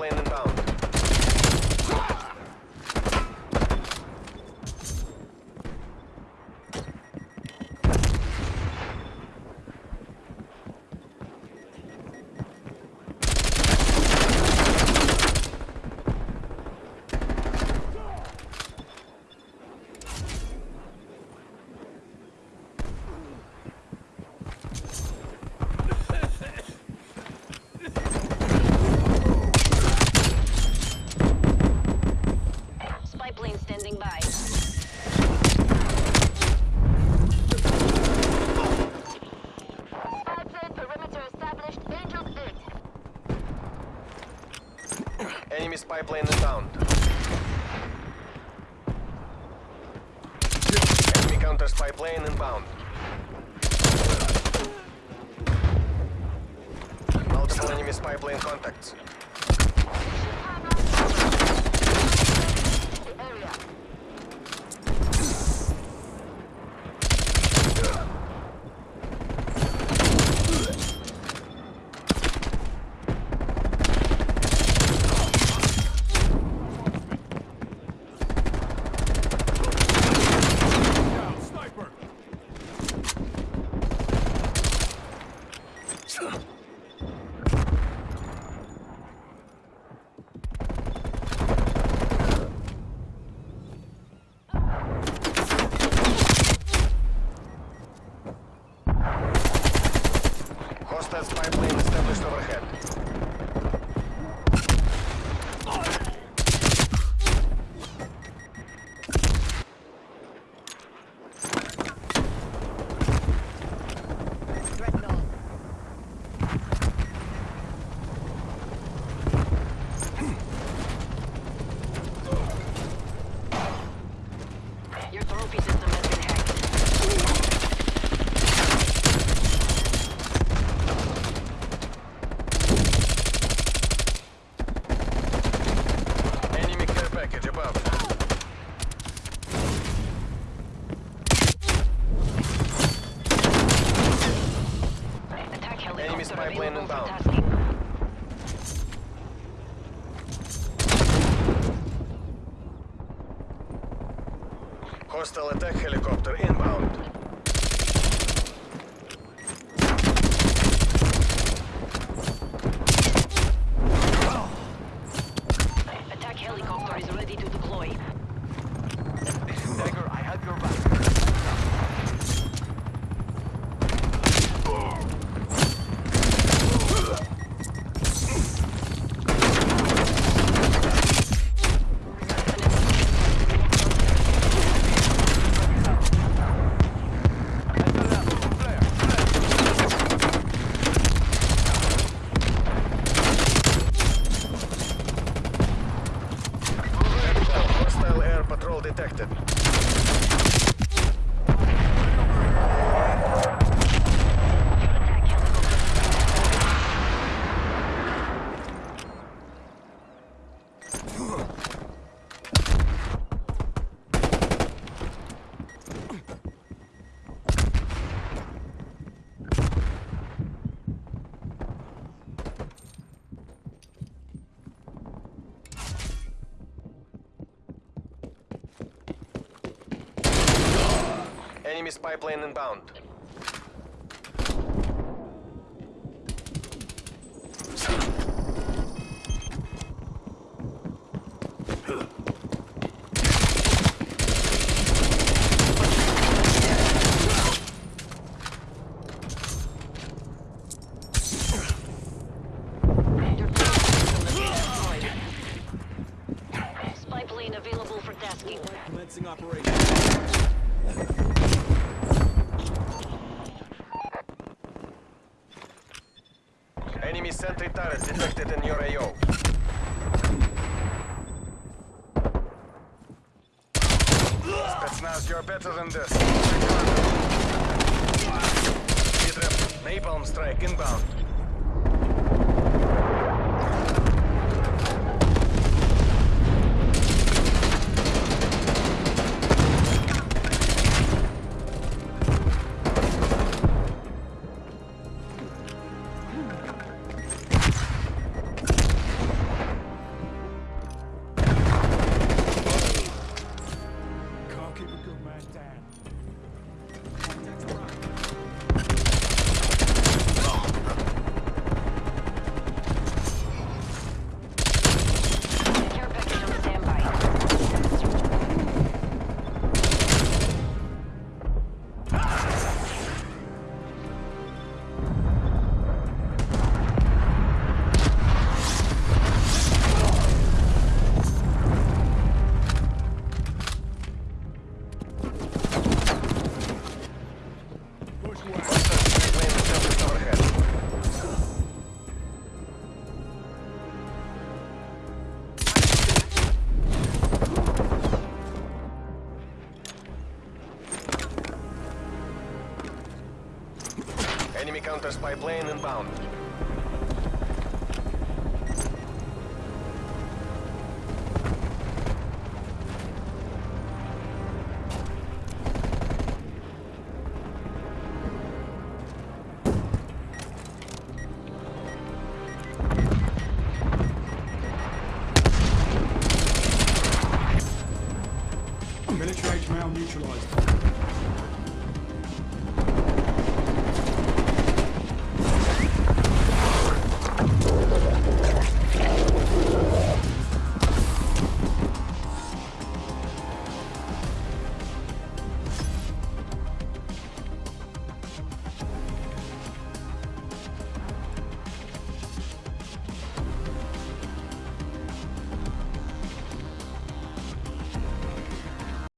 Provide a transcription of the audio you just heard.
Lane inbound. Counter spy plane inbound. Multiple enemy spy plane contacts. Spy plane established overhead. Inbound. Hostile attack helicopter inbound. Patrol detected. Enemy spy plane inbound. Enemy sentry turret detected in your AO. Spetsnaz, you're better than this. Napalm strike inbound. Counter spy plane inbound. Military HML neutralized.